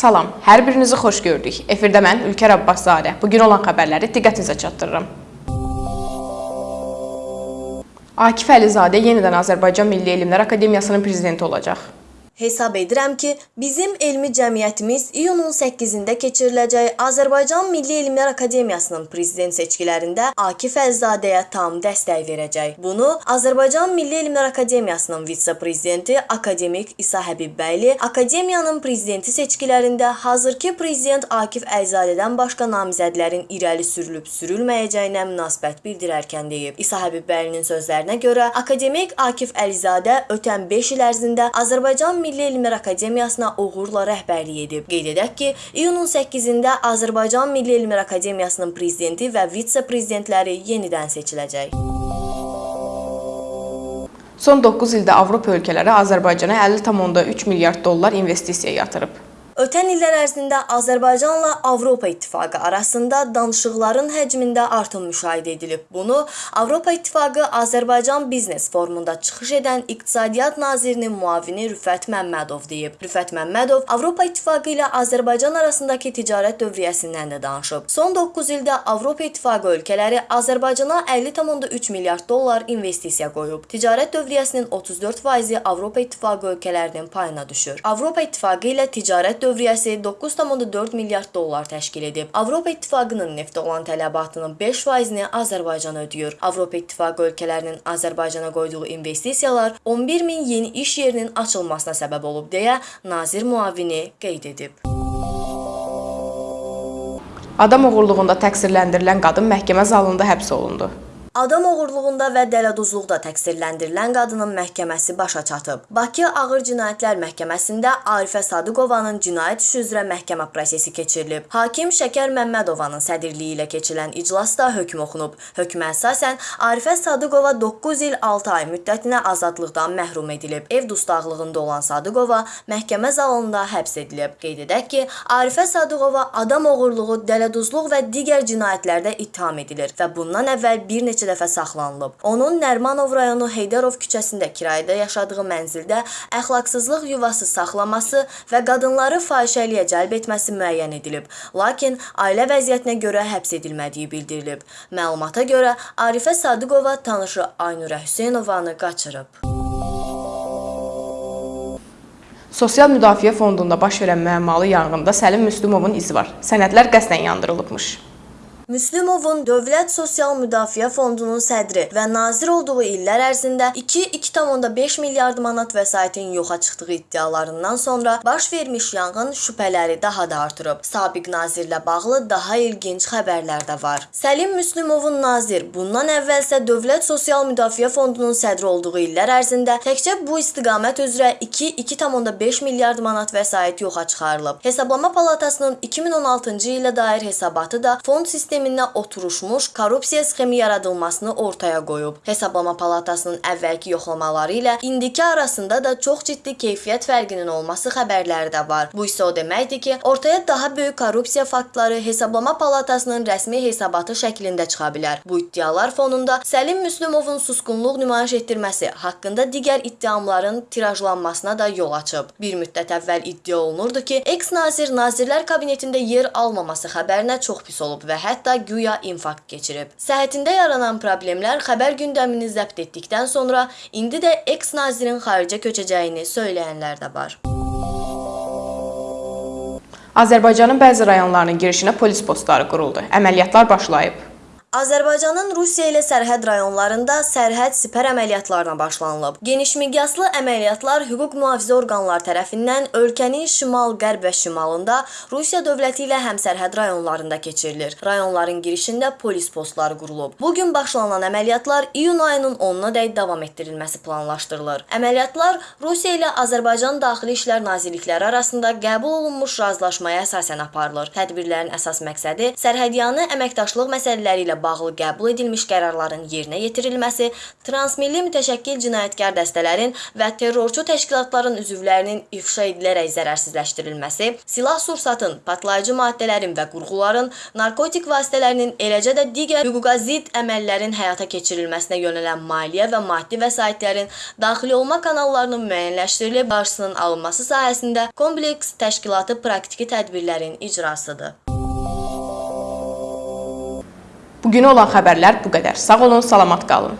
Salam, hər birinizi xoş gördük. Efirdə mən Ülkər Abbaszadə. Bu gün olan xəbərləri diqqətinizə çatdırıram. Akif Əlizadə yenidən Azərbaycan Milli Elmlər Akademiyasının prezidenti olacaq. Hesab edirəm ki, bizim elmi cəmiyyətimiz iyunun 8-də keçiriləcək Azərbaycan Milli Elmlər Akademiyasının prezident seçkilərində Akif Əlizadəyə tam dəstək verəcək. Bunu Azərbaycan Milli Elmlər Akademiyasının vitse-prezidenti akademik İsa Həbibbəyli akademiyanın prezidenti seçkilərində hazırki prezident Akif Əlizadədən başqa namizədlərin irəli sürülüb sürülməyəcəyinə münasibət bildirərkən deyib. İsa Həbibbəylinin sözlərinə görə akademik Akif Əlizadə ötən 5 il ərzində Azərbaycan Milli Elmlər Akademiyasına uğurla rəhbərlik edib. Qeyd edək ki, iyunun 8-də Azərbaycan Milli Elmlər Akademiyasının prezidenti və vitse-prezidentləri yenidən seçiləcək. Son 9 ildə Avropa ölkələri Azərbaycana 50,3 milyard dollar investisiya yatırıb. Ötən illər ərzində Azərbaycanla Avropa İttifaqı arasında danışıqların həcmində artım müşahidə edilib. Bunu Avropa İttifaqı Azərbaycan Biznes Forumunda çıxış edən İqtisadiyyat Nazirinin müavini Rüfət Məmmədov deyib. Rüfət Məmmədov Avropa İttifaqı ilə Azərbaycan arasındakı ticarət dövriyyəsindən də danışıb. Son 9 ildə Avropa İttifaqı ölkələri Azərbaycana 50,3 milyard dollar investisiya qoyub. Ticarət dövriyyəsinin 34%-i Avropa İttifaqı ölkələrinin payına düşür. Avropa İttifaqı ilə ticarət dövriyyəsi 9,4 milyard dollar təşkil edib. Avropa İttifaqının neftə olan tələbatının 5%-ni Azərbaycan ödəyir. Avropa İttifaqı ölkələrinin Azərbaycana qoyduğu investisiyalar 11 min yeni iş yerinin açılmasına səbəb olub deyə nazir müavini qeyd edib. Adam oğurluğunda təqsirləndirilən qadın məhkəmə zalında həbs olundu. Adam oğurluğunda və dələduzluqda təqsirləndirilən qadının məhkəməsi başa çatıb. Bakı Ağır Cinayətlər Məhkəməsində Arifə Sadıqovanın cinayət işi üzrə məhkəmə prosesi keçirilib. Hakim Şəkər Məmmədovanın sədrliyi ilə keçirilən iclasda hökm oxunub. Hökmə əsasən Arifə Sadıqova 9 il 6 ay müddətinə azadlıqdan məhrum edilib. Ev dustaqlığında olan Sadıqova məhkəmə zalında həbs edilib. Qeyd edək ki, Arifə Sadıqova adam oğurluğu, dələduzluq və digər cinayətlərdə ittiham edilir və bundan əvvəl bir neçə dəfə saxlanılıb. Onun Nərmanov rayonu Heydərov küçəsində kirayədə yaşadığı mənzildə əxlaqsızlıq yuvası saxlaması və qadınları fahişəliyə cəlb etməsi müəyyən edilib. Lakin ailə vəziyyətinə görə həbs edilmədiyi bildirilib. Məlumata görə Arifə Sadıqova tanışı Aynurə Hüseynovanı qaçırıb. Sosial Müdafiə Fondunda baş verən müəmmalı yanğında Səlim Müslümovun izi var. Sənədlər qəsdən yandırılıbmış. Müslümovun Dövlət Sosial Müdafiə Fondunun sədri və nazir olduğu illər ərzində 2-2,5 milyard manat vəsaitin yoxa çıxdığı iddialarından sonra baş vermiş yanğın şübhələri daha da artırıb. Sabiq nazirlə bağlı daha ilginc xəbərlər də var. Səlim Müslümovun nazir bundan əvvəlsə Dövlət Sosial Müdafiə Fondunun sədri olduğu illər ərzində təkcə bu istiqamət üzrə 2-2,5 milyard manat vəsait yoxa çıxarılıb. Hesablama Palatasının 2016-cı ilə dair hesabatı da fond sistemi sisteminə oturuşmuş korrupsiya sxemi yaradılmasını ortaya qoyub. Hesablama palatasının əvvəlki yoxlamaları ilə indiki arasında da çox ciddi keyfiyyət fərqinin olması xəbərləri də var. Bu isə o deməkdir ki, ortaya daha böyük korrupsiya faktları hesablama palatasının rəsmi hesabatı şəklində çıxa bilər. Bu iddialar fonunda Səlim Müslümovun susqunluq nümayiş etdirməsi haqqında digər iddiamların tirajlanmasına da yol açıb. Bir müddət əvvəl iddia olunurdu ki, eks-nazir Nazirlər Kabinetində yer almaması xəbərinə çox pis olub və hətta hətta güya infarkt keçirib. Səhhətində yaranan problemlər xəbər gündəmini zəbt etdikdən sonra indi də eks-nazirin xaricə köçəcəyini söyləyənlər də var. Azərbaycanın bəzi rayonlarının girişinə polis postları quruldu. Əməliyyatlar başlayıb. Azərbaycanın Rusiya ilə sərhəd rayonlarında sərhəd sipər əməliyyatlarına başlanılıb. Geniş miqyaslı əməliyyatlar hüquq mühafizə orqanları tərəfindən ölkənin şimal, qərb və şimalında Rusiya dövləti ilə həmsərhəd rayonlarında keçirilir. Rayonların girişində polis postları qurulub. Bu gün başlanan əməliyyatlar iyun ayının 10-nadək davam etdirilməsi planlaşdırılır. Əməliyyatlar Rusiya ilə Azərbaycan Daxili İşlər Nazirlikləri arasında qəbul olunmuş razılaşmaya əsasən aparılır. Tədbirlərin əsas məqsədi sərhədyanı əməkdaşlıq məsələləri ilə bağlı qəbul edilmiş qərarların yerinə yetirilməsi, transmilli mütəşəkkil cinayətkar dəstələrin və terrorçu təşkilatların üzvlərinin ifşa edilərək zərərsizləşdirilməsi, silah-sursatın, partlayıcı maddələrin və qurğuların, narkotik vasitələrinin, eləcə də digər hüquqa zidd əməllərin həyata keçirilməsinə yönələn maliyyə və maddi vəsaitlərin daxil olma kanallarının müəyyənləşdirilib qarşısının alınması sahəsində kompleks təşkilatı praktiki tədbirlərin icrasıdır. Bu günə olan xəbərlər bu qədər. Sağ olun, salamat qalın.